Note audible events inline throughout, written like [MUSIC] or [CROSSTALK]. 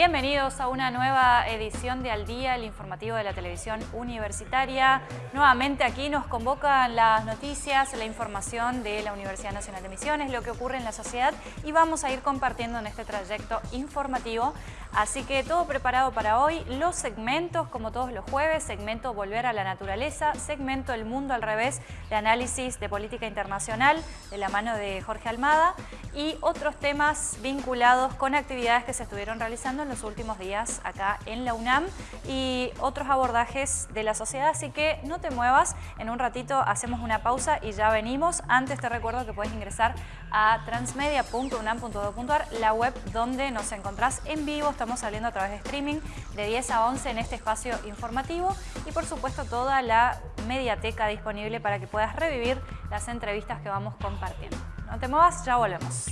Bienvenidos a una nueva edición de Al Día, el informativo de la televisión universitaria. Nuevamente aquí nos convocan las noticias, la información de la Universidad Nacional de Misiones, lo que ocurre en la sociedad y vamos a ir compartiendo en este trayecto informativo. Así que todo preparado para hoy, los segmentos como todos los jueves, segmento Volver a la Naturaleza, segmento El Mundo al Revés de análisis de política internacional de la mano de Jorge Almada y otros temas vinculados con actividades que se estuvieron realizando en los últimos días acá en la UNAM y otros abordajes de la sociedad, así que no te muevas, en un ratito hacemos una pausa y ya venimos. Antes te recuerdo que puedes ingresar a transmedia.unam.edu.ar, la web donde nos encontrás en vivo, estamos saliendo a través de streaming de 10 a 11 en este espacio informativo y por supuesto toda la mediateca disponible para que puedas revivir las entrevistas que vamos compartiendo. No te muevas, ya volvemos.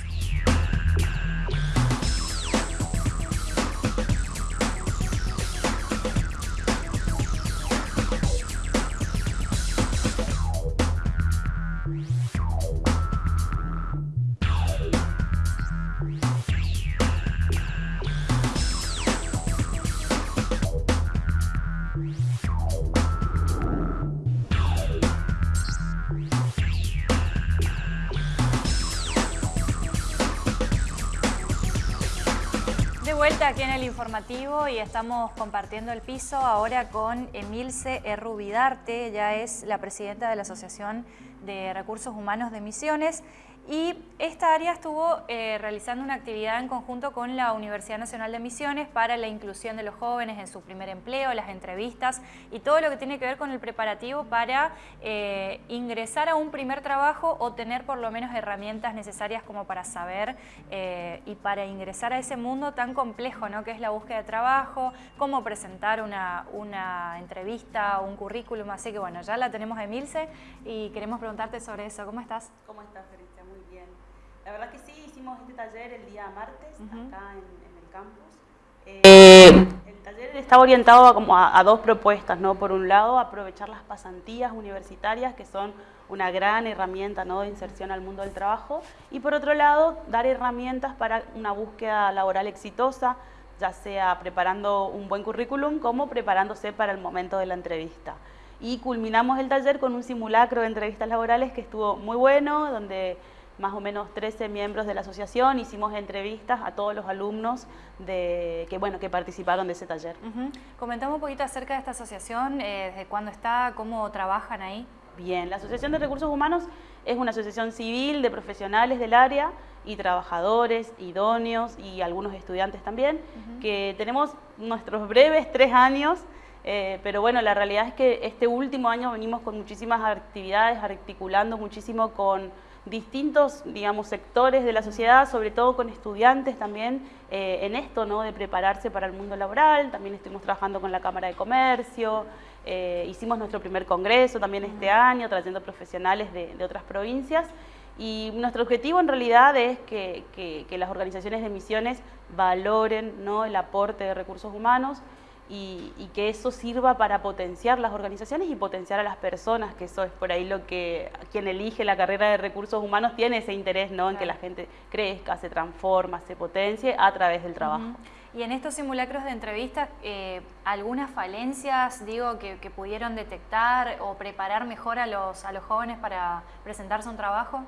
Aquí en el informativo y estamos compartiendo el piso ahora con Emilce Errubidarte, ella es la presidenta de la Asociación de Recursos Humanos de Misiones y esta área estuvo eh, realizando una actividad en conjunto con la Universidad Nacional de Misiones para la inclusión de los jóvenes en su primer empleo, las entrevistas y todo lo que tiene que ver con el preparativo para eh, ingresar a un primer trabajo o tener por lo menos herramientas necesarias como para saber eh, y para ingresar a ese mundo tan complejo ¿no? que es la búsqueda de trabajo, cómo presentar una, una entrevista, un currículum, así que bueno, ya la tenemos Emilce y queremos preguntarte sobre eso. ¿Cómo estás? ¿Cómo estás, la verdad que sí, hicimos este taller el día martes, acá en, el campus. Eh, el taller estaba orientado a, como a, dos propuestas, ¿no? Por un lado, aprovechar las pasantías universitarias, que son una gran herramienta ¿no? de inserción al mundo del trabajo, y por otro lado, dar herramientas para una búsqueda laboral exitosa, ya sea preparando un buen currículum como preparándose para el momento de la entrevista. Y culminamos el taller con un simulacro de entrevistas laborales que estuvo muy bueno, donde más o menos 13 miembros de la asociación, hicimos entrevistas a todos los alumnos de, que, bueno, que participaron de ese taller. Comentamos un poquito acerca de esta asociación, eh, desde cuándo está, cómo trabajan ahí. Bien, la Asociación de Recursos Humanos es una asociación civil de profesionales del área y trabajadores, idóneos y algunos estudiantes también, que tenemos nuestros breves tres años, eh, pero bueno, la realidad es que este último año venimos con muchísimas actividades, articulando muchísimo con distintos, digamos, sectores de la sociedad, sobre todo con estudiantes también eh, en esto, ¿no? De prepararse para el mundo laboral, también estuvimos trabajando con la Cámara de Comercio, eh, hicimos nuestro primer congreso también este año, trayendo profesionales de, otras provincias, y nuestro objetivo en realidad es que, que las organizaciones de misiones valoren ¿no? el aporte de recursos humanos, y, que eso sirva para potenciar las organizaciones y potenciar a las personas, que eso es por ahí lo que quien elige la carrera de recursos humanos tiene ese interés ¿no? en que la gente crezca, se transforma, se potencie a través del trabajo. Y en estos simulacros de entrevistas, eh, ¿algunas falencias, digo, que, pudieron detectar o preparar mejor a los, a los jóvenes para presentarse un trabajo?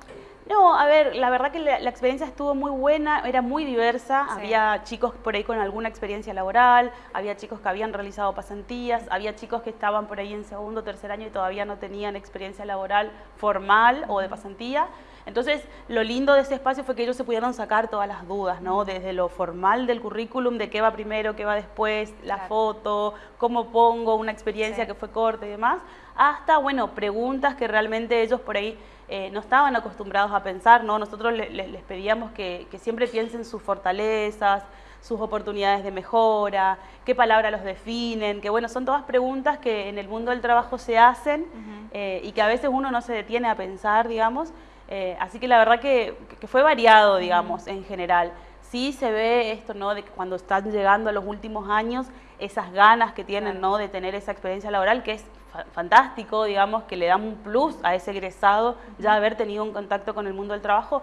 No, a ver, la verdad que la, experiencia estuvo muy buena, era muy diversa, había chicos por ahí con alguna experiencia laboral, había chicos que habían realizado pasantías, había chicos que estaban por ahí en segundo o tercer año y todavía no tenían experiencia laboral formal o de pasantía. Entonces, lo lindo de ese espacio fue que ellos se pudieron sacar todas las dudas, ¿no? Desde lo formal del currículum, de qué va primero, qué va después, la foto, cómo pongo una experiencia que fue corta y demás, hasta, bueno, preguntas que realmente ellos por ahí eh, no estaban acostumbrados a pensar, ¿no? Nosotros les pedíamos que, siempre piensen sus fortalezas, sus oportunidades de mejora, qué palabras los definen, que bueno, son todas preguntas que en el mundo del trabajo se hacen eh, y que a veces uno no se detiene a pensar, digamos, eh, así que la verdad que, fue variado, digamos, en general. Sí se ve esto, ¿no? De que cuando están llegando a los últimos años, esas ganas que tienen, ¿no? De tener esa experiencia laboral, que es fantástico, digamos, que le dan un plus a ese egresado, ya haber tenido un contacto con el mundo del trabajo,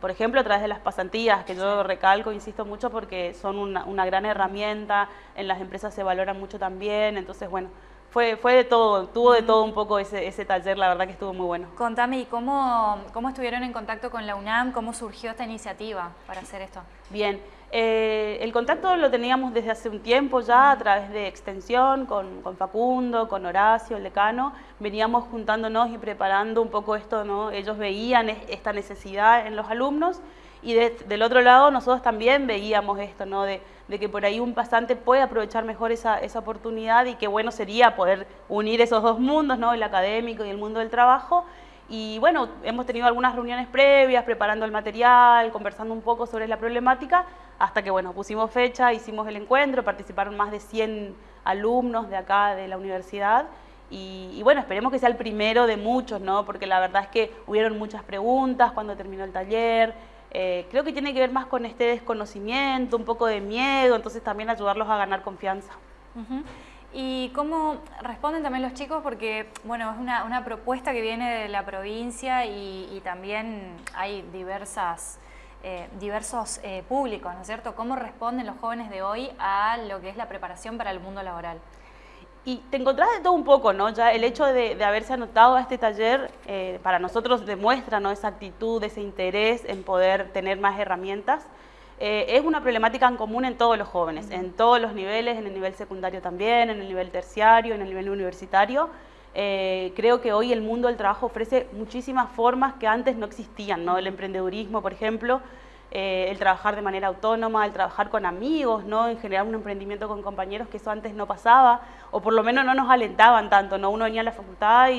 por ejemplo, a través de las pasantías, que yo recalco, insisto mucho porque son una, una gran herramienta, en las empresas se valoran mucho también, entonces bueno, fue, fue de todo, tuvo de todo un poco ese, ese taller, la verdad que estuvo muy bueno. Contame, ¿y cómo, cómo estuvieron en contacto con la UNAM? ¿Cómo surgió esta iniciativa para hacer esto? Bien, eh, el contacto lo teníamos desde hace un tiempo ya a través de extensión con, Facundo, con Horacio, el decano. Veníamos juntándonos y preparando un poco esto, ¿no? Ellos veían esta necesidad en los alumnos y del otro lado nosotros también veíamos esto, ¿no? De, que por ahí un pasante puede aprovechar mejor esa, oportunidad y que bueno sería poder unir esos dos mundos, ¿no? El académico y el mundo del trabajo. Y bueno, hemos tenido algunas reuniones previas, preparando el material, conversando un poco sobre la problemática, hasta que bueno, pusimos fecha, hicimos el encuentro, participaron más de 100 alumnos de acá de la universidad y, bueno, esperemos que sea el primero de muchos, ¿no? Porque la verdad es que hubieron muchas preguntas cuando terminó el taller, eh, creo que tiene que ver más con este desconocimiento, un poco de miedo, entonces también ayudarlos a ganar confianza. ¿Y cómo responden también los chicos? Porque, bueno, es una, una propuesta que viene de la provincia y, también hay diversas eh, diversos eh, públicos, ¿no es cierto? ¿Cómo responden los jóvenes de hoy a lo que es la preparación para el mundo laboral? Y te encontrás de todo un poco, ¿no? Ya el hecho de, haberse anotado a este taller eh, para nosotros demuestra ¿no? esa actitud, ese interés en poder tener más herramientas. Es una problemática en común en todos los jóvenes, en todos los niveles, en el nivel secundario también, en el nivel terciario, en el nivel universitario. creo que hoy el mundo del trabajo ofrece muchísimas formas que antes no existían, ¿no? El emprendedurismo, por ejemplo, eh, el trabajar de manera autónoma, el trabajar con amigos, ¿no? en generar un emprendimiento con compañeros, que eso antes no pasaba, o por lo menos no nos alentaban tanto, ¿no? uno venía a la facultad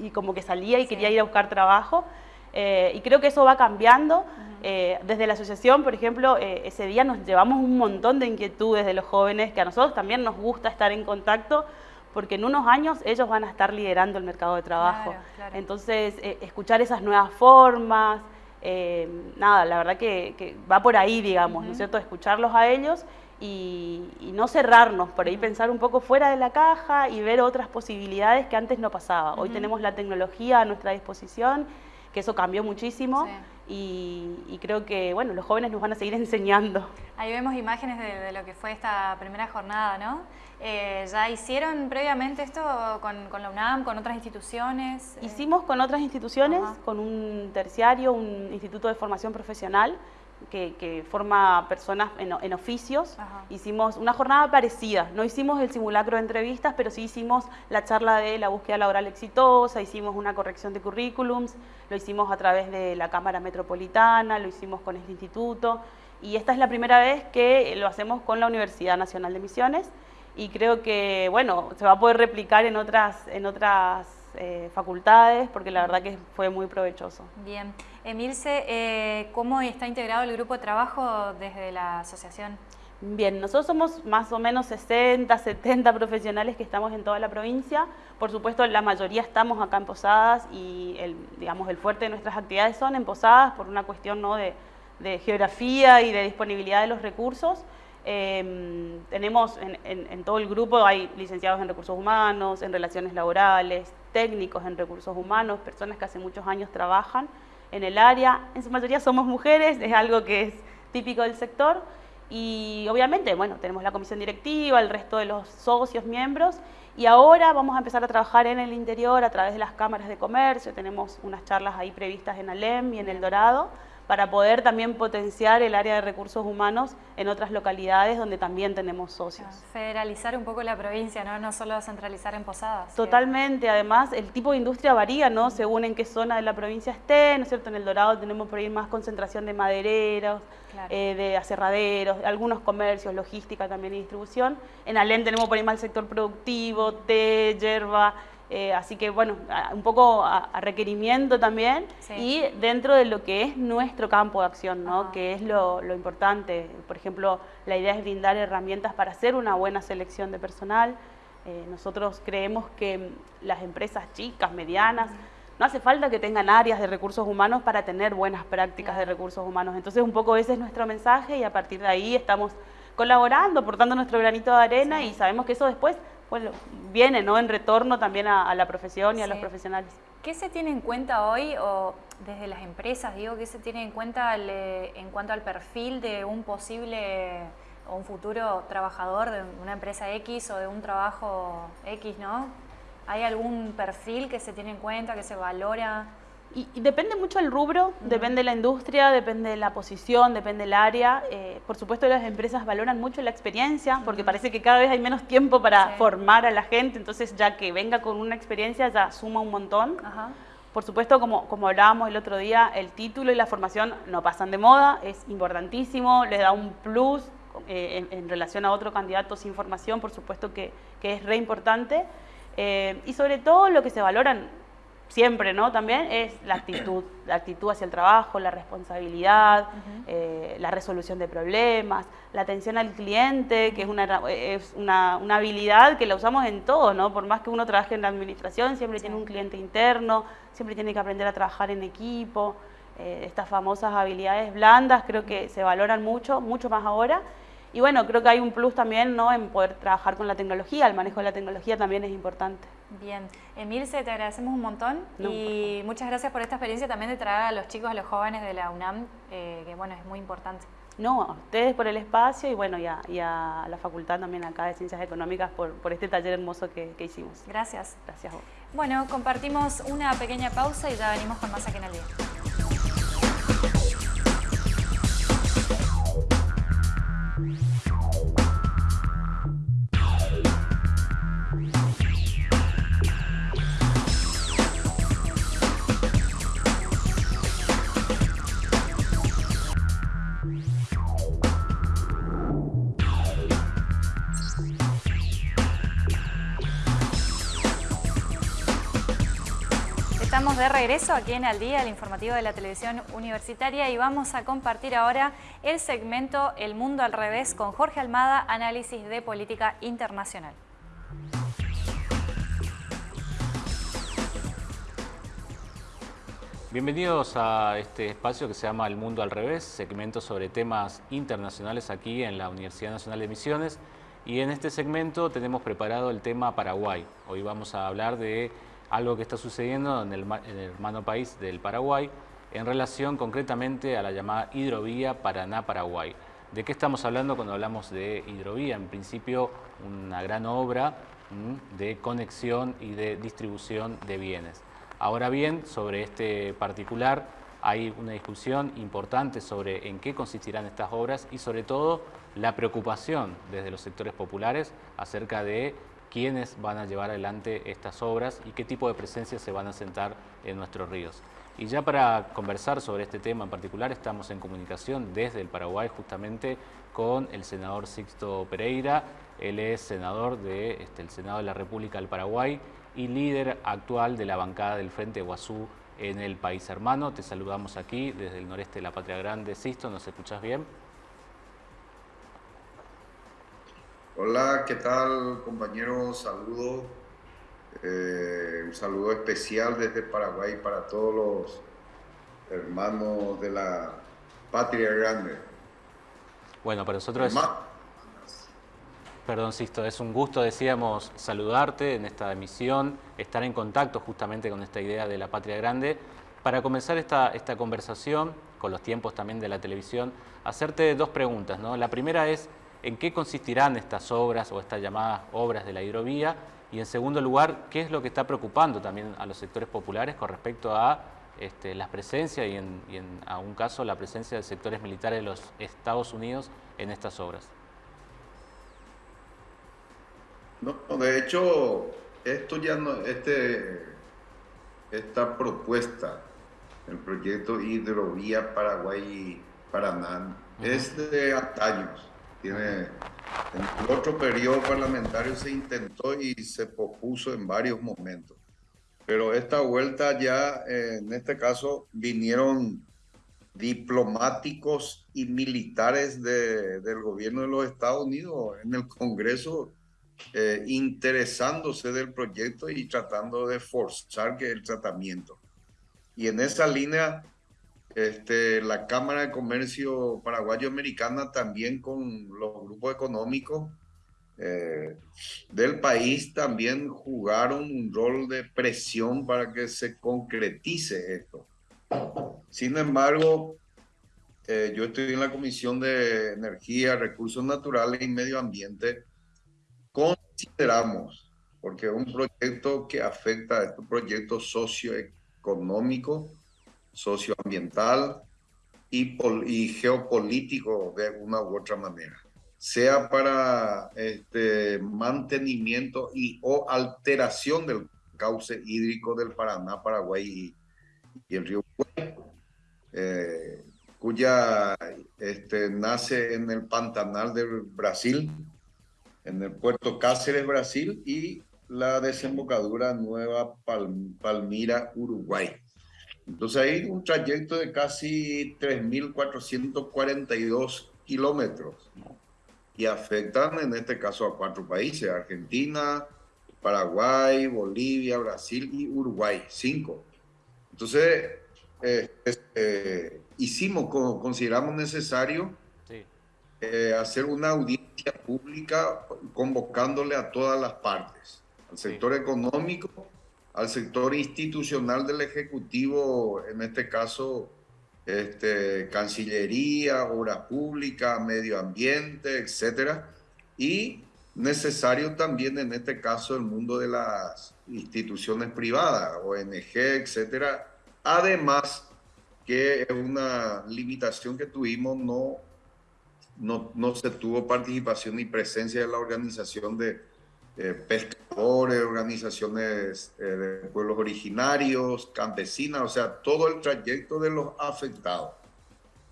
y, como que salía y quería ir a buscar trabajo, eh, y creo que eso va cambiando. Eh, desde la asociación, por ejemplo, ese día nos llevamos un montón de inquietudes de los jóvenes, que a nosotros también nos gusta estar en contacto, porque en unos años ellos van a estar liderando el mercado de trabajo. Entonces, escuchar esas nuevas formas, eh, nada, la verdad que, va por ahí, digamos, ¿no es cierto? Escucharlos a ellos y, no cerrarnos, por ahí pensar un poco fuera de la caja y ver otras posibilidades que antes no pasaba. Hoy tenemos la tecnología a nuestra disposición, que eso cambió muchísimo y, creo que, bueno, los jóvenes nos van a seguir [LAUGHS] enseñando. Ahí vemos imágenes de, lo que fue esta primera jornada, ¿no? Eh, ¿Ya hicieron previamente esto con, la UNAM, con otras instituciones? Hicimos con otras instituciones, con un terciario, un instituto de formación profesional, que, forma personas en, oficios. Hicimos una jornada parecida, no hicimos el simulacro de entrevistas, pero sí hicimos la charla de la búsqueda laboral exitosa, hicimos una corrección de currículums, lo hicimos a través de la Cámara Metropolitana, lo hicimos con este instituto. Y esta es la primera vez que lo hacemos con la Universidad Nacional de Misiones. Y creo que, bueno, se va a poder replicar en otras, en otras eh, facultades, porque la verdad que fue muy provechoso. Bien. Emilce, eh, ¿cómo está integrado el grupo de trabajo desde la asociación? Bien, nosotros somos más o menos 60, 70 profesionales que estamos en toda la provincia. Por supuesto, la mayoría estamos acá en Posadas y el, digamos, el fuerte de nuestras actividades son en Posadas por una cuestión ¿no? de, de geografía y de disponibilidad de los recursos. Em, tenemos en, todo el grupo, hay licenciados en recursos humanos, en relaciones laborales, técnicos en recursos humanos, personas que hace muchos años trabajan en el área. En su mayoría somos mujeres, es algo que es típico del sector. Y obviamente, bueno, tenemos la comisión directiva, el resto de los socios, miembros, y ahora vamos a empezar a trabajar en el interior a través de las cámaras de comercio, tenemos unas charlas ahí previstas en Alem y en El Dorado, para poder también potenciar el área de recursos humanos en otras localidades donde también tenemos socios. Federalizar un poco la provincia, ¿no? No solo centralizar en Posadas. Totalmente, además el tipo de industria varía, ¿no? Según en qué zona de la provincia esté, ¿no es cierto? En El Dorado tenemos por ahí más concentración de madereros, eh, de aserraderos, algunos comercios, logística también y distribución. En Alem tenemos por ahí más el sector productivo, té, hierba, eh, así que bueno, un poco a, requerimiento también y dentro de lo que es nuestro campo de acción, ¿no? que es lo, importante. Por ejemplo, la idea es brindar herramientas para hacer una buena selección de personal. Eh, nosotros creemos que las empresas chicas, medianas, no hace falta que tengan áreas de recursos humanos para tener buenas prácticas de recursos humanos. Entonces un poco ese es nuestro mensaje y a partir de ahí estamos colaborando, aportando nuestro granito de arena y sabemos que eso después bueno, viene ¿no? en retorno también a, la profesión y a los profesionales. ¿Qué se tiene en cuenta hoy, o desde las empresas, digo, qué se tiene en cuenta en cuanto al perfil de un posible o un futuro trabajador de una empresa X o de un trabajo X, ¿no? ¿Hay algún perfil que se tiene en cuenta, que se valora? Y, depende mucho el rubro, depende de la industria, depende de la posición, depende del área. Eh, por supuesto las empresas valoran mucho la experiencia porque parece que cada vez hay menos tiempo para formar a la gente, entonces ya que venga con una experiencia ya suma un montón. Por supuesto, como, como hablábamos el otro día, el título y la formación no pasan de moda, es importantísimo, le da un plus eh, en, relación a otro candidato sin formación, por supuesto que, que es re importante. Eh, y sobre todo lo que se valoran siempre, ¿no? También es la actitud, [COUGHS] la actitud hacia el trabajo, la responsabilidad, eh, la resolución de problemas, la atención al cliente, que es, una, es una, una, habilidad que la usamos en todo, ¿no? Por más que uno trabaje en la administración, siempre tiene un cliente interno, siempre tiene que aprender a trabajar en equipo. Eh, estas famosas habilidades blandas creo que se valoran mucho, mucho más ahora. Y bueno, creo que hay un plus también ¿no? en poder trabajar con la tecnología, el manejo de la tecnología también es importante. Bien, Emilce, te agradecemos un montón y muchas gracias por esta experiencia también de traer a los chicos, a los jóvenes de la UNAM, eh, que bueno, es muy importante. No, a ustedes por el espacio y bueno, y a, la facultad también acá de Ciencias Económicas por, por este taller hermoso que, que hicimos. Gracias. Gracias a vos. Bueno, compartimos una pequeña pausa y ya venimos con más aquí en el día. De regreso aquí en Al Día, el informativo de la televisión universitaria y vamos a compartir ahora el segmento El Mundo al Revés con Jorge Almada, análisis de política internacional. Bienvenidos a este espacio que se llama El Mundo al Revés, segmento sobre temas internacionales aquí en la Universidad Nacional de Misiones. Y en este segmento tenemos preparado el tema Paraguay. Hoy vamos a hablar de algo que está sucediendo en el, hermano país del Paraguay en relación concretamente a la llamada hidrovía Paraná-Paraguay. ¿De qué estamos hablando cuando hablamos de hidrovía? En principio, una gran obra de conexión y de distribución de bienes. Ahora bien, sobre este particular hay una discusión importante sobre en qué consistirán estas obras y sobre todo la preocupación desde los sectores populares acerca de quiénes van a llevar adelante estas obras y qué tipo de presencia se van a sentar en nuestros ríos. Y ya para conversar sobre este tema en particular estamos en comunicación desde el Paraguay justamente con el senador Sixto Pereira. Él es senador del este, Senado de la República del Paraguay y líder actual de la bancada del Frente Guazú en el país hermano. Te saludamos aquí desde el noreste de la Patria Grande. Sixto, ¿nos escuchas bien? Hola, ¿qué tal compañeros? Saludo. Eh, un saludo especial desde Paraguay para todos los hermanos de la patria grande. Bueno, para nosotros es... Perdón, Sisto, es un gusto, decíamos, saludarte en esta emisión, estar en contacto justamente con esta idea de la patria grande. Para comenzar esta, esta conversación, con los tiempos también de la televisión, hacerte dos preguntas. ¿no? La primera es, en qué consistirán estas obras o estas llamadas obras de la hidrovía y en segundo lugar, qué es lo que está preocupando también a los sectores populares con respecto a este, la presencia y en, y en a un caso la presencia de sectores militares de los Estados Unidos en estas obras. No, de hecho, esto ya no, este, esta propuesta, el proyecto Hidrovía Paraguay-Paraná, es de años tiene, en otro periodo parlamentario se intentó y se propuso en varios momentos. Pero esta vuelta ya, en este caso, vinieron diplomáticos y militares del gobierno de los Estados Unidos en el Congreso eh, interesándose del proyecto y tratando de forzar que el tratamiento. Y en esa línea este, la Cámara de Comercio Paraguayo-Americana también con los grupos económicos eh, del país también jugaron un rol de presión para que se concretice esto. Sin embargo, eh, yo estoy en la Comisión de Energía, Recursos Naturales y Medio Ambiente. Consideramos, porque es un proyecto que afecta a este proyecto socioeconómico, socioambiental y, y geopolítico de una u otra manera sea para este, mantenimiento y o alteración del cauce hídrico del Paraná, Paraguay y, el río eh, cuya este, nace en el Pantanal del Brasil, en el puerto Cáceres, Brasil, y la desembocadura Nueva Palmira, Uruguay. Entonces hay un trayecto de casi 3.442 kilómetros y afectan en este caso a cuatro países, Argentina, Paraguay, Bolivia, Brasil y Uruguay, cinco. Entonces, eh, eh, hicimos, consideramos necesario eh, hacer una audiencia pública convocándole a todas las partes, al sector económico, al sector institucional del Ejecutivo, en este caso este, Cancillería, Obra Pública, Medio Ambiente, etcétera, y necesario también en este caso el mundo de las instituciones privadas, ONG, etcétera. Además, que es una limitación que tuvimos, no, no, no se tuvo participación ni presencia de la organización de eh, pescadores, organizaciones eh, de pueblos originarios, campesinas, o sea, todo el trayecto de los afectados.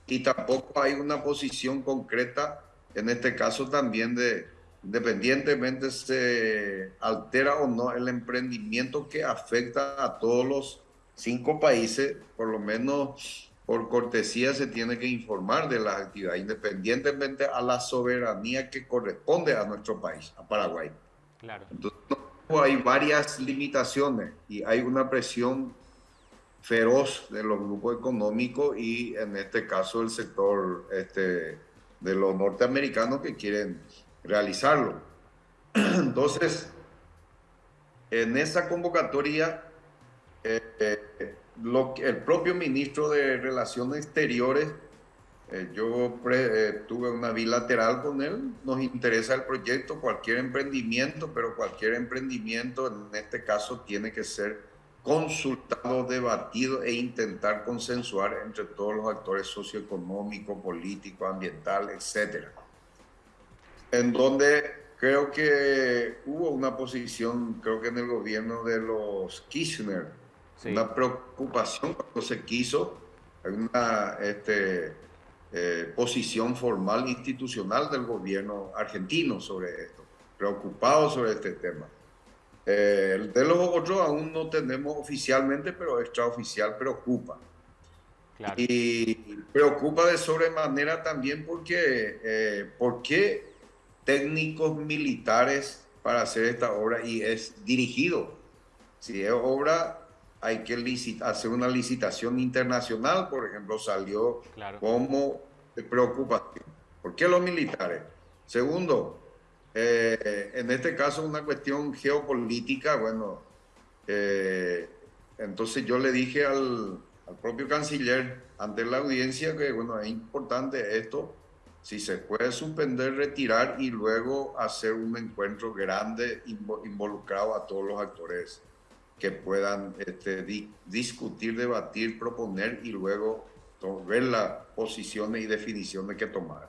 Y tampoco hay una posición concreta, en este caso también de, independientemente se altera o no el emprendimiento que afecta a todos los cinco países, por lo menos por cortesía se tiene que informar de las actividades, independientemente a la soberanía que corresponde a nuestro país, a Paraguay. Claro. Entonces, hay varias limitaciones y hay una presión feroz de los grupos económicos y en este caso el sector este, de los norteamericanos que quieren realizarlo. [CLEARS THROAT] Entonces, en esa convocatoria, eh, eh, el propio ministro de Relaciones Exteriores eh, yo eh, tuve una bilateral con él, nos interesa el proyecto, cualquier emprendimiento, pero cualquier emprendimiento en este caso tiene que ser consultado, debatido e intentar consensuar entre todos los actores socioeconómicos, políticos, ambientales, etc. En donde creo que hubo una posición, creo que en el gobierno de los Kirchner, una preocupación cuando se quiso, una... Este, eh, posición formal institucional del gobierno argentino sobre esto, preocupado sobre este tema. Eh, de los otros aún no tenemos oficialmente, pero extraoficial preocupa. Y preocupa de sobremanera también porque, eh, ¿por qué técnicos militares para hacer esta obra y es dirigido? Si es obra hay que hacer una licitación internacional, por ejemplo, salió como preocupación. ¿Por qué los militares? Segundo, eh, en este caso una cuestión geopolítica, bueno, eh, entonces yo le dije al, al, propio canciller ante la audiencia que, bueno, es importante esto, si se puede suspender, retirar y luego hacer un encuentro grande involucrado a todos los actores que puedan este, discutir, debatir, proponer y luego ver las posiciones y definiciones que tomar.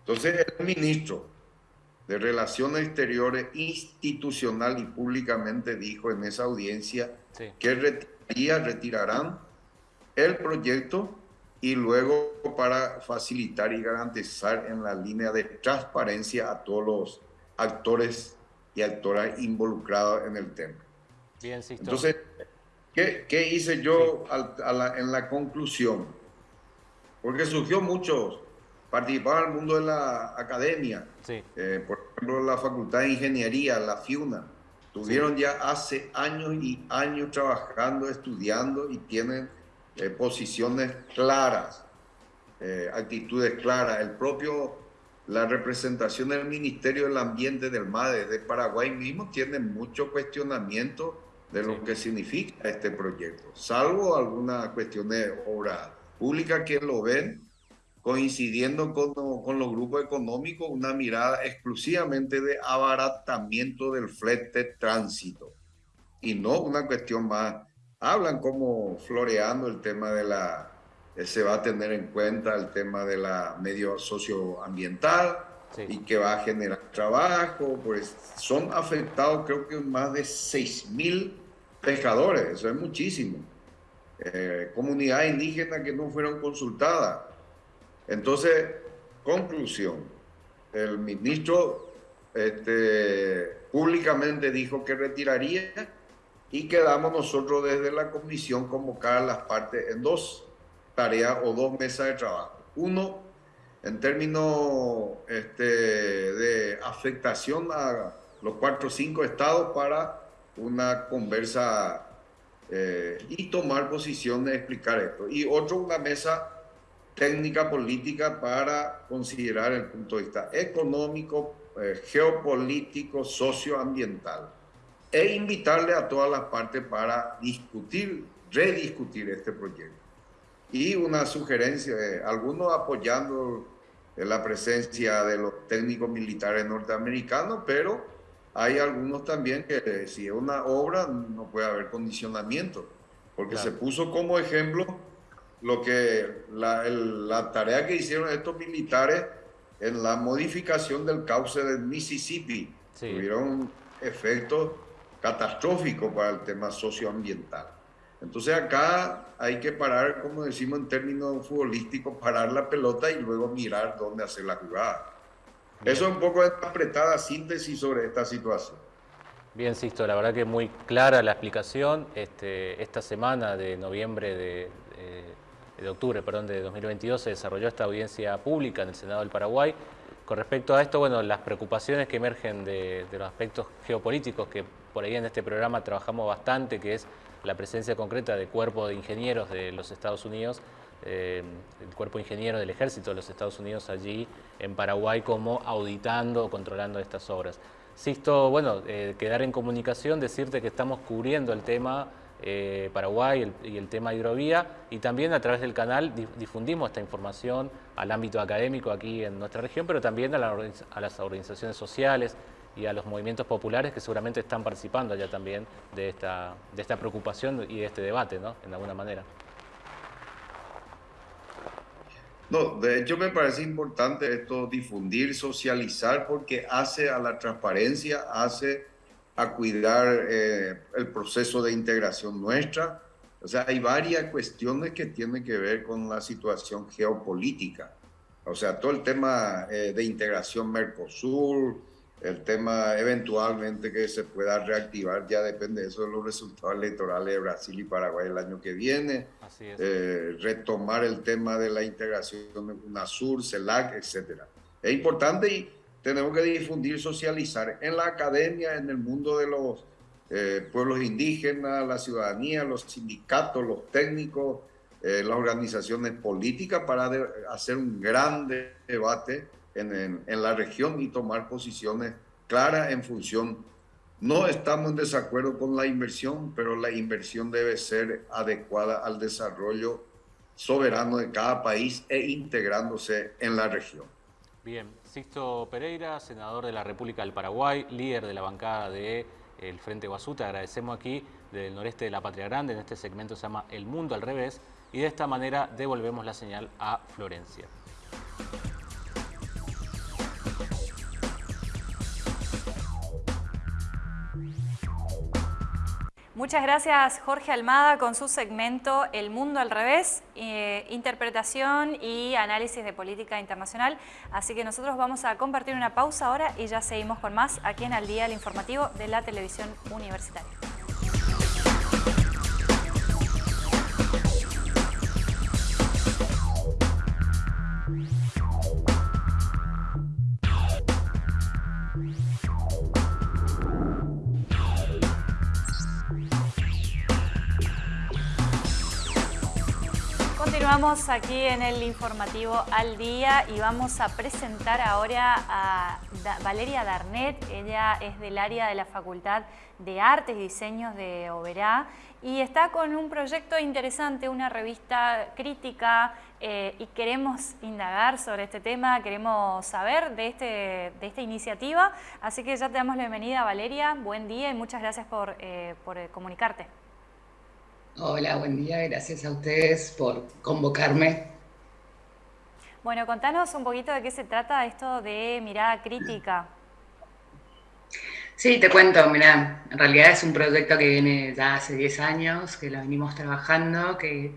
Entonces, el ministro de Relaciones Exteriores institucional y públicamente dijo en esa audiencia que retiraría, retirarán el proyecto y luego para facilitar y garantizar en la línea de transparencia a todos los actores y actoras involucrados en el tema. Bien, Entonces, ¿qué, ¿qué, hice yo en la conclusión? Porque surgió muchos, participaban el mundo de la academia, eh, por ejemplo la Facultad de Ingeniería, la FIUNA, tuvieron ya hace años y años trabajando, estudiando y tienen eh, posiciones claras, eh, actitudes claras. El propio la representación del Ministerio del Ambiente del MADE de Paraguay mismo tiene mucho cuestionamiento de lo que significa este proyecto, salvo alguna cuestión de obra pública que lo ven coincidiendo con, con, los grupos económicos, una mirada exclusivamente de abaratamiento del flete tránsito. Y no una cuestión más. Hablan como floreando el tema de la, eh, se va a tener en cuenta el tema de la medio socioambiental y que va a generar trabajo, pues son afectados creo que más de 6 mil pescadores, eso es muchísimo. Eh, comunidades indígenas que no fueron consultadas. Entonces, conclusión, el ministro este, públicamente dijo que retiraría y quedamos nosotros desde la comisión convocar las partes en dos tareas o dos mesas de trabajo. Uno, en términos este, de afectación a los cuatro o cinco estados para una conversa eh, y tomar posición explicar esto. Y otro, una mesa técnica política para considerar el punto de vista económico, eh, geopolítico, socioambiental. E invitarle a todas las partes para discutir, rediscutir este proyecto. Y una sugerencia, eh, algunos apoyando la presencia de los técnicos militares norteamericanos, pero hay algunos también que si es una obra no puede haber condicionamiento, porque se puso como ejemplo lo que la, tarea que hicieron estos militares en la modificación del cauce del Mississippi. Tuvieron efectos catastróficos para el tema socioambiental. Entonces acá hay que parar, como decimos en términos futbolísticos, parar la pelota y luego mirar dónde hacer la jugada. Eso es un poco de apretada síntesis sobre esta situación. Bien, Sisto, la verdad que es muy clara la explicación. Este, esta semana de noviembre de, de, octubre perdón, de 2022 se desarrolló esta audiencia pública en el Senado del Paraguay. Con respecto a esto, bueno, las preocupaciones que emergen de, de los aspectos geopolíticos que por ahí en este programa trabajamos bastante, que es la presencia concreta de cuerpos de ingenieros de los Estados Unidos eh, el cuerpo ingeniero del ejército de los Estados Unidos allí en Paraguay como auditando o controlando estas obras. Sisto, bueno, eh, quedar en comunicación, decirte que estamos cubriendo el tema eh, Paraguay y el tema hidrovía y también a través del canal difundimos esta información al ámbito académico aquí en nuestra región, pero también a, a, las organizaciones sociales y a los movimientos populares que seguramente están participando allá también de esta, de esta preocupación y de este debate, ¿no? En alguna manera. No, de hecho me parece importante esto difundir, socializar, porque hace a la transparencia, hace a cuidar eh, el proceso de integración nuestra. O sea, hay varias cuestiones que tienen que ver con la situación geopolítica. O sea, todo el tema eh, de integración Mercosur, el tema eventualmente que se pueda reactivar ya depende de eso de los resultados electorales de Brasil y Paraguay el año que viene. Eh, retomar el tema de la integración de UNASUR, CELAC, etc. Es importante y tenemos que difundir, socializar en la academia, en el mundo de los eh, pueblos indígenas, la ciudadanía, los sindicatos, los técnicos, eh, las organizaciones políticas para hacer un gran debate en, la región y tomar posiciones claras en función. No estamos en desacuerdo con la inversión, pero la inversión debe ser adecuada al desarrollo soberano de cada país e integrándose en la región. Bien, Sixto Pereira, senador de la República del Paraguay, líder de la bancada del el Frente te agradecemos aquí del noreste de la Patria Grande, en este segmento se llama El Mundo al Revés, y de esta manera devolvemos la señal a Florencia. Muchas gracias Jorge Almada con su segmento El Mundo al Revés, eh, interpretación y análisis de política internacional. Así que nosotros vamos a compartir una pausa ahora y ya seguimos con más aquí en Al Día, el informativo de la televisión universitaria. Continuamos aquí en el informativo al día y vamos a presentar ahora a Valeria Darnet. Ella es del área de la Facultad de Artes y Diseños de Oberá y está con un proyecto interesante, una revista crítica eh, y queremos indagar sobre este tema, queremos saber de, este, de esta iniciativa. Así que ya te damos la bienvenida Valeria, buen día y muchas gracias por, eh, por comunicarte. Hola, buen día. Gracias a ustedes por convocarme. Bueno, contanos un poquito de qué se trata esto de mirada crítica. Sí, te cuento, mira, en realidad es un proyecto que viene ya hace 10 años, que lo venimos trabajando, que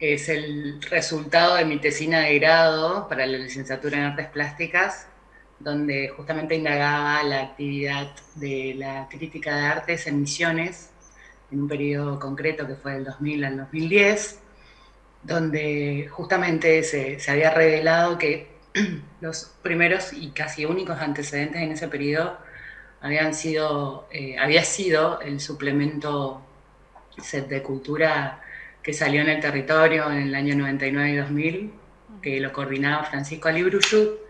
es el resultado de mi tesina de grado para la licenciatura en Artes Plásticas, donde justamente indagaba la actividad de la crítica de artes en misiones en un periodo concreto que fue del 2000 al 2010, donde justamente se, se había revelado que [CLEARS THROAT] los primeros y casi únicos antecedentes en ese periodo habían sido, eh, había sido el suplemento set de cultura que salió en el territorio en el año 99 y 2000, que lo coordinaba Francisco Alibruyut,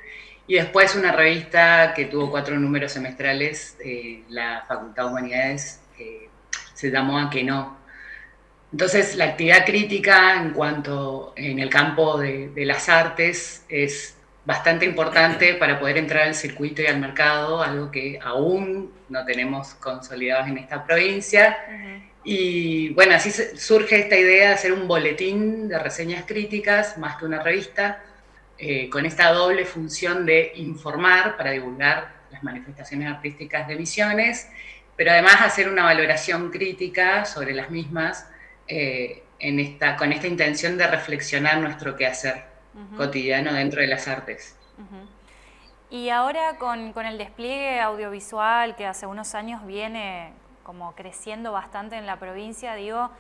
y después una revista que tuvo cuatro números semestrales, eh, la Facultad de Humanidades, se llamó A que no. Entonces, la actividad crítica en cuanto en el campo de, las artes es bastante importante [CLEARS THROAT] para poder entrar al circuito y al mercado, algo que aún no tenemos consolidados en esta provincia. Y bueno, así surge esta idea de hacer un boletín de reseñas críticas más que una revista, eh, con esta doble función de informar para divulgar las manifestaciones artísticas de Misiones pero además hacer una valoración crítica sobre las mismas eh, en esta, con esta intención de reflexionar nuestro quehacer cotidiano dentro de las artes. Y ahora con, con, el despliegue audiovisual que hace unos años viene como creciendo bastante en la provincia, digo,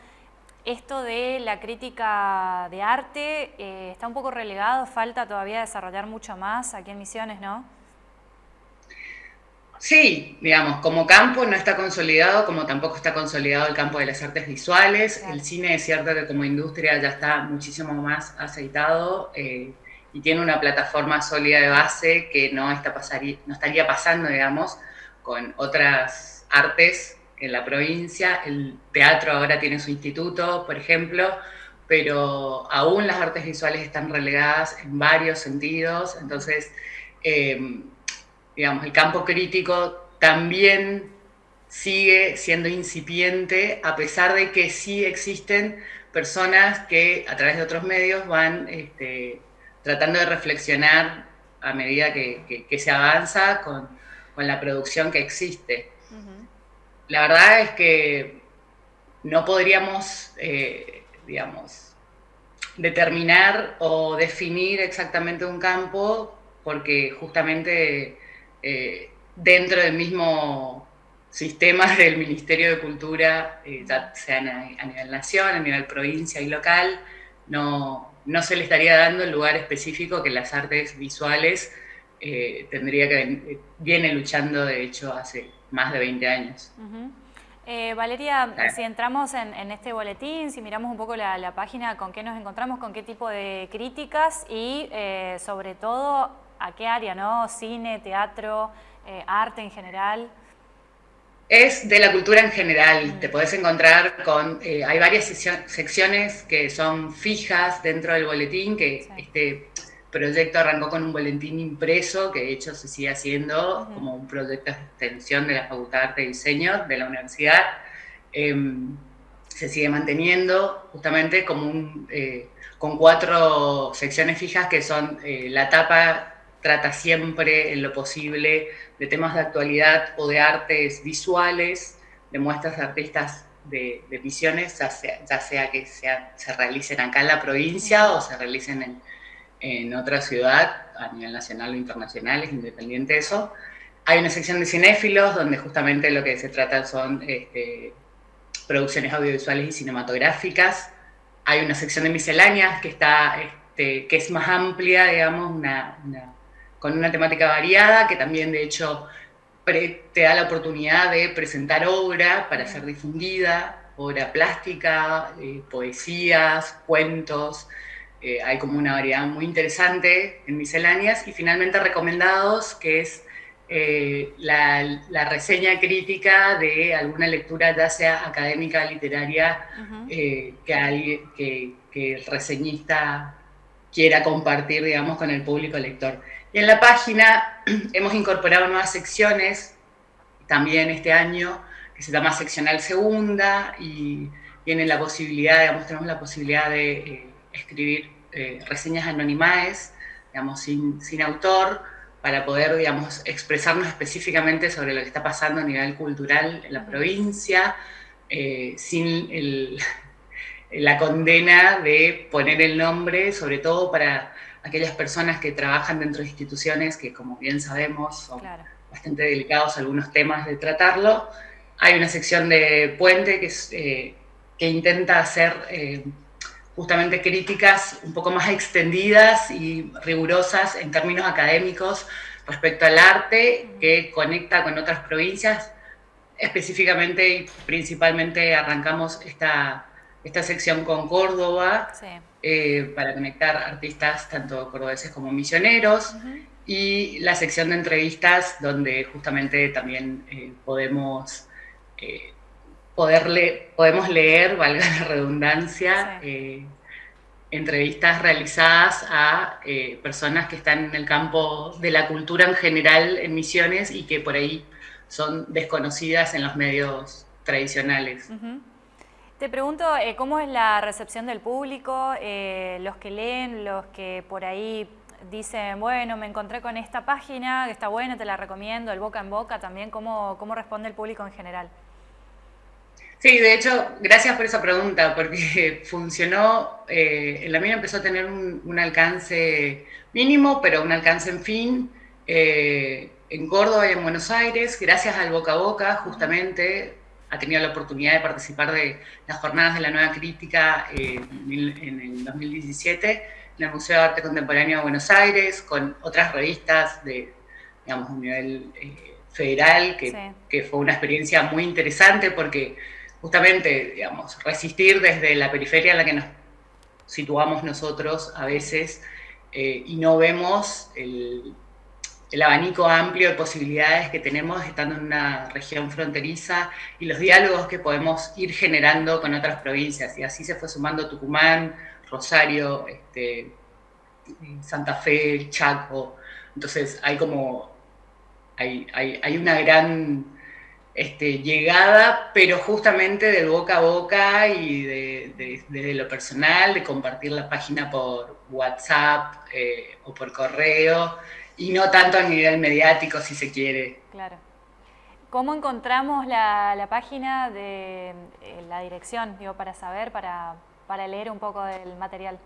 esto de la crítica de arte eh, está un poco relegado, falta todavía desarrollar mucho más aquí en Misiones, ¿no? Sí, digamos, como campo no está consolidado, como tampoco está consolidado el campo de las artes visuales. El cine es cierto que como industria ya está muchísimo más aceitado eh, y tiene una plataforma sólida de base que no, está no estaría pasando, digamos, con otras artes en la provincia. El teatro ahora tiene su instituto, por ejemplo, pero aún las artes visuales están relegadas en varios sentidos. Entonces, eh, digamos, el campo crítico también sigue siendo incipiente, a pesar de que sí existen personas que a través de otros medios van este, tratando de reflexionar a medida que, se avanza con, la producción que existe. La verdad es que no podríamos, eh, digamos, determinar o definir exactamente un campo porque justamente eh, dentro del mismo sistema [LAUGHS] del Ministerio de Cultura, eh, ya sea a nivel nación, a nivel provincia y local, no, no se le estaría dando el lugar específico que las artes visuales eh, tendría que viene luchando de hecho hace más de 20 años. Valeria, si entramos en, este boletín, si miramos un poco la, la, página, con qué nos encontramos, con qué tipo de críticas y sobre todo a qué área, ¿no? Cine, teatro, eh, arte en general. Es de la cultura en general, mm. te podés encontrar con, eh, hay varias secciones que son fijas dentro del boletín, que este proyecto arrancó con un boletín impreso, que de hecho se sigue haciendo como un proyecto de extensión de la Facultad de Arte y Diseño de la universidad. Em, se sigue manteniendo justamente como un, eh, con cuatro secciones fijas que son la tapa trata siempre en lo posible de temas de actualidad o de artes visuales, de muestras de artistas de, de misiones, ya sea, que se realicen acá en la provincia o se realicen en, en otra ciudad, a nivel nacional o internacional, es independiente de eso. Hay una sección de cinéfilos donde justamente lo que se trata son este, producciones audiovisuales y cinematográficas. Hay una sección de misceláneas que, está, este, que es más amplia, digamos, una con una temática variada, que también de hecho te da la oportunidad de presentar obra para ser difundida. obra plástica, eh, poesías, cuentos, eh, hay como una variedad muy interesante en misceláneas, y finalmente recomendados, que es eh, la, reseña crítica de alguna lectura, ya sea académica, literaria, que, que, que el reseñista quiera compartir, digamos, con el público lector. Y en la página [CLEARS THROAT] hemos incorporado nuevas secciones, también este año, que se llama Seccional Segunda, y tienen la posibilidad, tenemos la posibilidad de eh, escribir eh, reseñas anonimaes, digamos, sin, sin autor, para poder, digamos, expresarnos específicamente sobre lo que está pasando a nivel cultural en la provincia, eh, sin [LAUGHS] la condena de poner el nombre, sobre todo para aquellas personas que trabajan dentro de instituciones que, como bien sabemos, son bastante delicados algunos temas de tratarlo. Hay una sección de Puente que, eh, que intenta hacer eh, justamente críticas un poco más extendidas y rigurosas en términos académicos respecto al arte, que conecta con otras provincias. Específicamente y principalmente arrancamos esta esta sección con Córdoba eh, para conectar artistas tanto cordobeses como misioneros. Y la sección de entrevistas donde justamente también eh, podemos, eh, podemos leer, [LAUGHS] valga la redundancia, entrevistas realizadas a personas que están en el campo de la cultura en general en Misiones y que por ahí son desconocidas en los medios tradicionales. Te pregunto, eh, ¿cómo es la recepción del público? Eh, los que leen, los que por ahí dicen, bueno, me encontré con esta página, que está buena, te la recomiendo, el boca en boca también, ¿cómo, cómo responde el público en general? Sí, de hecho, gracias por esa pregunta, porque [LAUGHS] funcionó, eh, en la mía empezó a tener un, alcance mínimo, pero un alcance en fin, en Córdoba y en Buenos Aires, gracias al boca a boca, justamente, ha tenido la oportunidad de participar de las jornadas de la nueva crítica eh, en el 2017 en el Museo de Arte Contemporáneo de Buenos Aires, con otras revistas de, digamos, un nivel eh, federal, que, que, fue una experiencia muy interesante porque justamente, digamos, resistir desde la periferia en la que nos situamos nosotros a veces eh, y no vemos el, el abanico amplio de posibilidades que tenemos estando en una región fronteriza y los diálogos que podemos ir generando con otras provincias. Y así se fue sumando Tucumán, Rosario, este, Santa Fe, Chaco. Entonces hay como, hay, hay, una gran este, llegada, pero justamente del boca a boca y de, desde lo personal, de compartir la página por WhatsApp eh, o por correo y no tanto a nivel mediático, si se quiere. Claro. ¿Cómo encontramos la, página de eh, la dirección, digo, para saber, para, para leer un poco del material?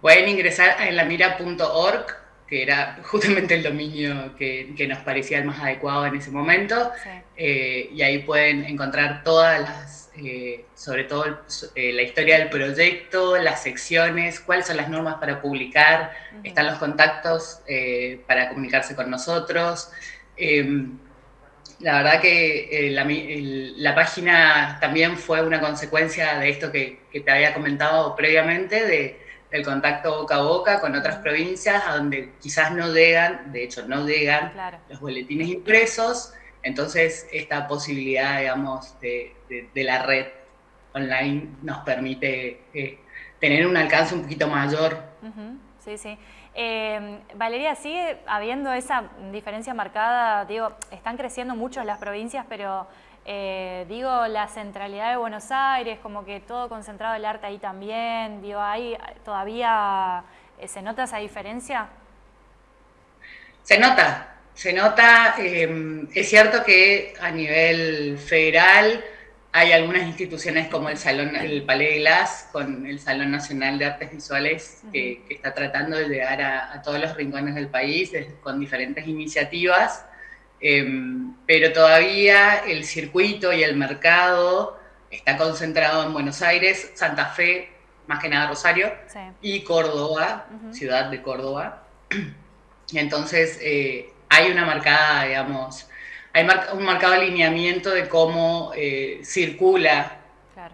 Pueden ingresar a lamira.org, que era justamente el dominio que, que, nos parecía el más adecuado en ese momento, eh, y ahí pueden encontrar todas las eh, sobre todo eh, la historia del proyecto, las secciones, cuáles son las normas para publicar, están los contactos eh, para comunicarse con nosotros. Em, la verdad que la, página también fue una consecuencia de esto que, te había comentado previamente, de, del contacto boca a boca con otras provincias, a donde quizás no llegan, de hecho no llegan los boletines impresos, entonces, esta posibilidad, digamos, de, la red online nos permite eh, tener un alcance un poquito mayor. Sí, sí. Em, Valeria, sigue habiendo esa diferencia marcada, digo, están creciendo mucho las provincias, pero eh, digo, la centralidad de Buenos Aires, como que todo concentrado el arte ahí también, digo, ahí todavía eh, se nota esa diferencia. Se nota, se nota, em, es cierto que a nivel federal hay algunas instituciones como el Salón, el Palais de Glass, con el Salón Nacional de Artes Visuales, que, está tratando de llegar a, todos los rincones del país con diferentes iniciativas, em, pero todavía el circuito y el mercado está concentrado en Buenos Aires, Santa Fe, más que nada Rosario, y Córdoba, ciudad de Córdoba. [CLEARS THROAT] Entonces, eh, hay una marcada, digamos, hay un marcado alineamiento de cómo eh, circula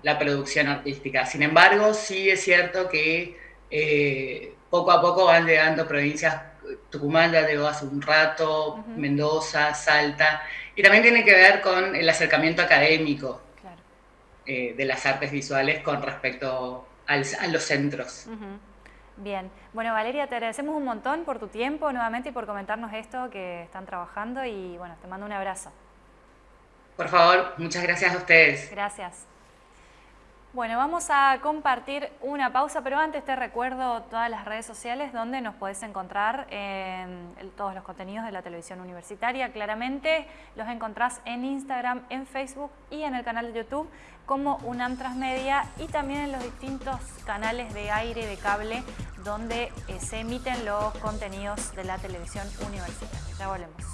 la producción artística. Sin embargo, sí es cierto que eh, poco a poco van llegando provincias, Tucumán ya llegó hace un rato, Mendoza, Salta, y también tiene que ver con el acercamiento académico eh, de las artes visuales con respecto a los centros. Bien, bueno Valeria, te agradecemos un montón por tu tiempo nuevamente y por comentarnos esto que están trabajando y bueno, te mando un abrazo. Por favor, muchas gracias a ustedes. Gracias. Bueno, vamos a compartir una pausa, pero antes te recuerdo todas las redes sociales donde nos puedes encontrar en todos los contenidos de la televisión universitaria. Claramente los encontrás en Instagram, en Facebook y en el canal de YouTube como UNAM Transmedia y también en los distintos canales de aire, de cable, donde eh, se emiten los contenidos de la televisión universitaria. Ya volvemos.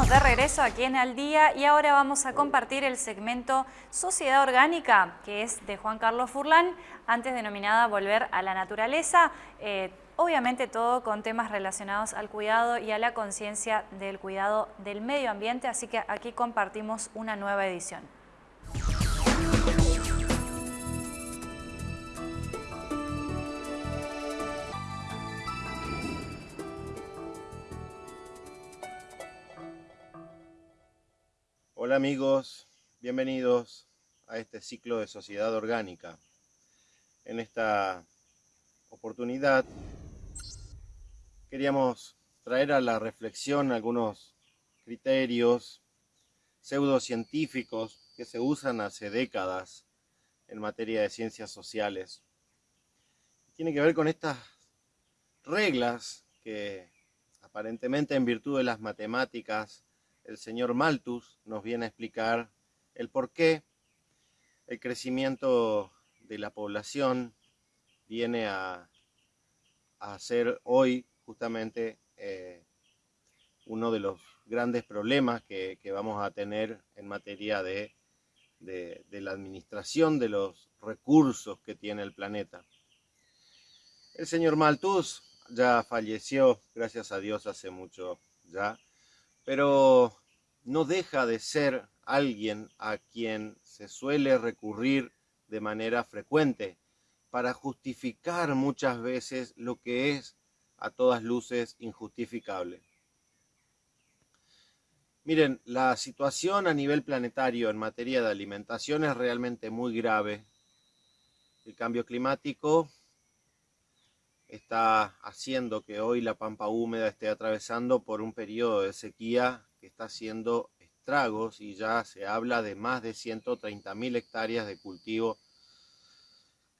De regreso aquí en Al Día y ahora vamos a compartir el segmento Sociedad Orgánica, que es de Juan Carlos Furlán, antes denominada Volver a la Naturaleza. Eh, obviamente todo con temas relacionados al cuidado y a la conciencia del cuidado del medio ambiente, así que aquí compartimos una nueva edición. Hola amigos, bienvenidos a este ciclo de Sociedad Orgánica. En esta oportunidad queríamos traer a la reflexión algunos criterios pseudocientíficos que se usan hace décadas en materia de ciencias sociales. Tiene que ver con estas reglas que aparentemente en virtud de las matemáticas el señor Malthus nos viene a explicar el por qué el crecimiento de la población viene a, ser hoy justamente eh, uno de los grandes problemas que, vamos a tener en materia de, de, la administración de los recursos que tiene el planeta. El señor Malthus ya falleció, gracias a Dios, hace mucho ya, pero no deja de ser alguien a quien se suele recurrir de manera frecuente para justificar muchas veces lo que es a todas luces injustificable. Miren, la situación a nivel planetario en materia de alimentación es realmente muy grave. El cambio climático está haciendo que hoy la pampa húmeda esté atravesando por un periodo de sequía que está haciendo estragos y ya se habla de más de 130.000 hectáreas de cultivo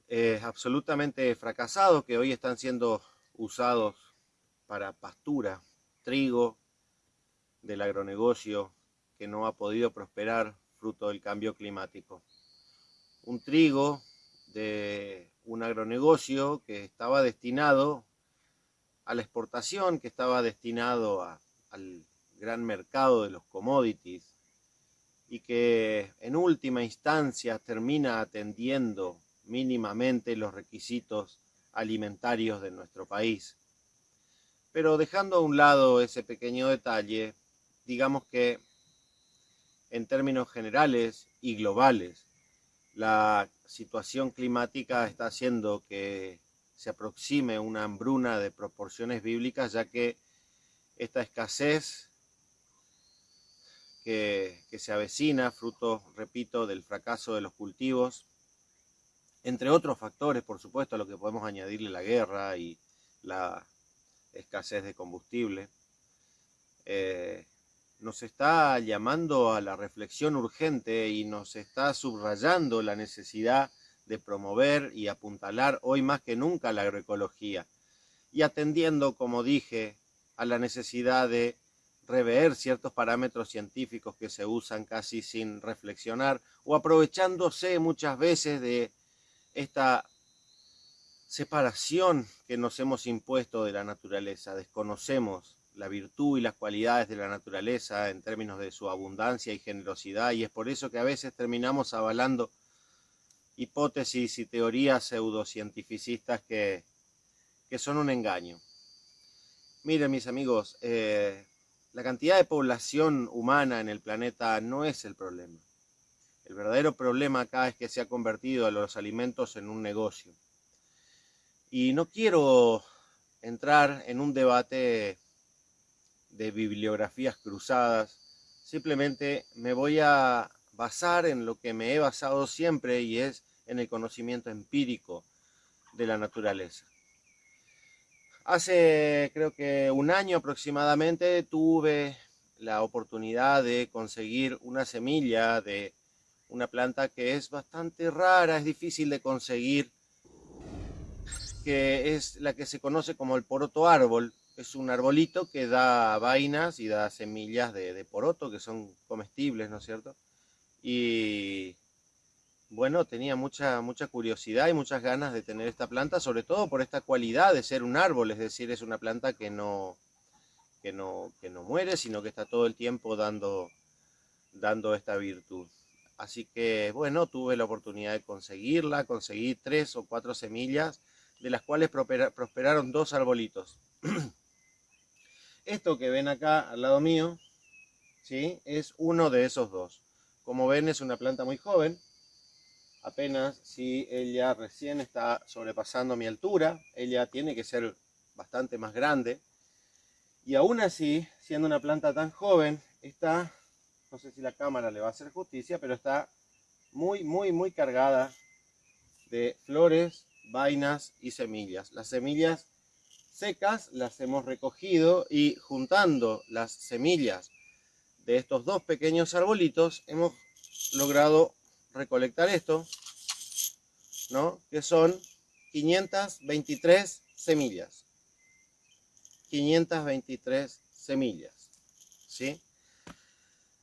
eh, absolutamente fracasados que hoy están siendo usados para pastura, trigo del agronegocio que no ha podido prosperar fruto del cambio climático. Un trigo de un agronegocio que estaba destinado a la exportación, que estaba destinado al gran mercado de los commodities y que en última instancia termina atendiendo mínimamente los requisitos alimentarios de nuestro país. Pero dejando a un lado ese pequeño detalle, digamos que en términos generales y globales, la situación climática está haciendo que se aproxime una hambruna de proporciones bíblicas, ya que esta escasez que, se avecina, fruto, repito, del fracaso de los cultivos, entre otros factores, por supuesto, a lo que podemos añadirle la guerra y la escasez de combustible, eh, nos está llamando a la reflexión urgente y nos está subrayando la necesidad de promover y apuntalar hoy más que nunca la agroecología y atendiendo, como dije, a la necesidad de rever ciertos parámetros científicos que se usan casi sin reflexionar o aprovechándose muchas veces de esta separación que nos hemos impuesto de la naturaleza. Desconocemos la virtud y las cualidades de la naturaleza en términos de su abundancia y generosidad y es por eso que a veces terminamos avalando hipótesis y teorías pseudocientificistas que, que son un engaño. Miren mis amigos, eh, la cantidad de población humana en el planeta no es el problema. El verdadero problema acá es que se ha convertido a los alimentos en un negocio. Y no quiero entrar en un debate de bibliografías cruzadas, simplemente me voy a basar en lo que me he basado siempre y es en el conocimiento empírico de la naturaleza. Hace creo que un año aproximadamente tuve la oportunidad de conseguir una semilla de una planta que es bastante rara, es difícil de conseguir, que es la que se conoce como el poroto árbol. Es un arbolito que da vainas y da semillas de, de poroto que son comestibles, ¿no es cierto? Y bueno, tenía mucha, mucha curiosidad y muchas ganas de tener esta planta, sobre todo por esta cualidad de ser un árbol, es decir, es una planta que no, que no, que no muere, sino que está todo el tiempo dando, dando esta virtud. Así que, bueno, tuve la oportunidad de conseguirla, conseguí tres o cuatro semillas, de las cuales prosperaron dos arbolitos. [CLEARS THROAT] Esto que ven acá al lado mío, ¿sí? es uno de esos dos. Como ven, es una planta muy joven, apenas si ella recién está sobrepasando mi altura, ella tiene que ser bastante más grande. Y aún así, siendo una planta tan joven, está, no sé si la cámara le va a hacer justicia, pero está muy, muy, muy cargada de flores, vainas y semillas. Las semillas secas las hemos recogido y juntando las semillas de estos dos pequeños arbolitos hemos logrado recolectar esto, ¿no? Que son 523 semillas. 523 semillas, ¿sí?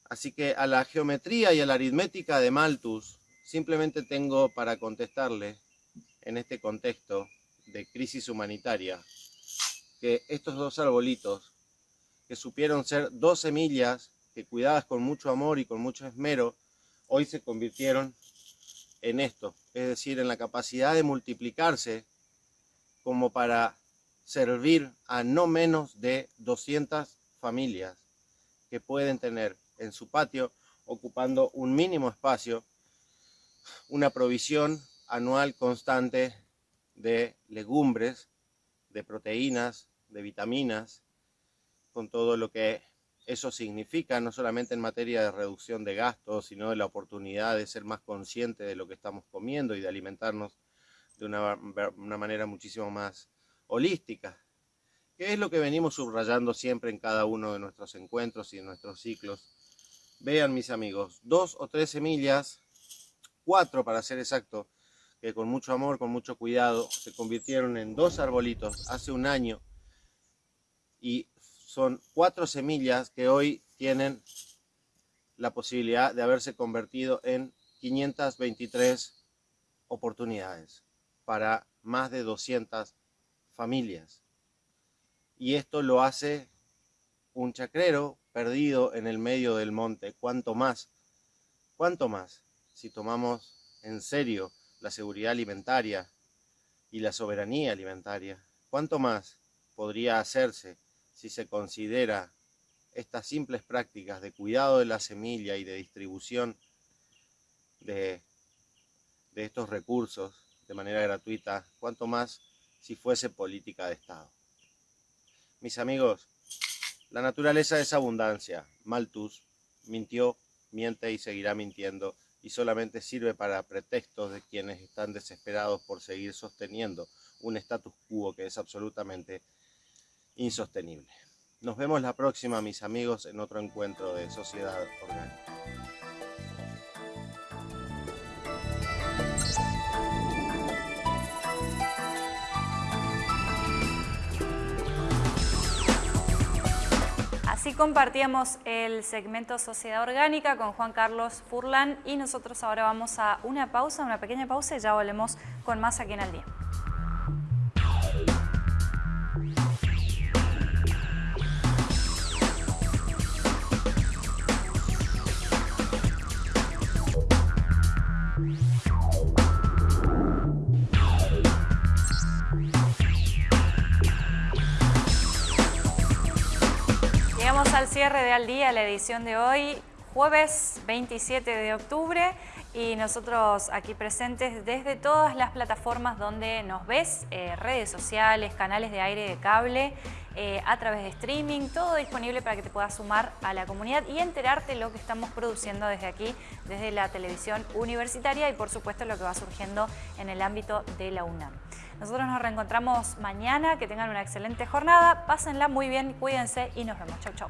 Así que a la geometría y a la aritmética de Malthus simplemente tengo para contestarle en este contexto de crisis humanitaria que estos dos arbolitos que supieron ser dos semillas que cuidadas con mucho amor y con mucho esmero hoy se convirtieron en esto, es decir, en la capacidad de multiplicarse como para servir a no menos de 200 familias que pueden tener en su patio, ocupando un mínimo espacio, una provisión anual constante de legumbres, de proteínas, de vitaminas, con todo lo que eso significa, no solamente en materia de reducción de gastos, sino de la oportunidad de ser más consciente de lo que estamos comiendo y de alimentarnos de una, manera muchísimo más holística, que es lo que venimos subrayando siempre en cada uno de nuestros encuentros y en nuestros ciclos. Vean mis amigos, dos o tres semillas, cuatro para ser exacto, que con mucho amor, con mucho cuidado, se convirtieron en dos arbolitos hace un año y son cuatro semillas que hoy tienen la posibilidad de haberse convertido en 523 oportunidades para más de 200 familias. Y esto lo hace un chacrero perdido en el medio del monte. ¿Cuánto más? ¿Cuánto más? Si tomamos en serio la seguridad alimentaria y la soberanía alimentaria, ¿cuánto más podría hacerse si se considera estas simples prácticas de cuidado de la semilla y de distribución de, de estos recursos de manera gratuita, cuanto más si fuese política de Estado. Mis amigos, la naturaleza es abundancia. Malthus mintió, miente y seguirá mintiendo y solamente sirve para pretextos de quienes están desesperados por seguir sosteniendo un status quo que es absolutamente insostenible. Nos vemos la próxima, mis amigos, en otro encuentro de Sociedad Orgánica. Así compartíamos el segmento Sociedad Orgánica con Juan Carlos Furlan y nosotros ahora vamos a una pausa, una pequeña pausa y ya volvemos con más aquí en el día. Cierre de Al Día, la edición de hoy, jueves 27 de octubre y nosotros aquí presentes desde todas las plataformas donde nos ves, eh, redes sociales, canales de aire de cable, eh, a través de streaming, todo disponible para que te puedas sumar a la comunidad y enterarte lo que estamos produciendo desde aquí, desde la televisión universitaria y por supuesto lo que va surgiendo en el ámbito de la UNAM. Nosotros nos reencontramos mañana, que tengan una excelente jornada, pásenla muy bien, cuídense y nos vemos. Chau, chau.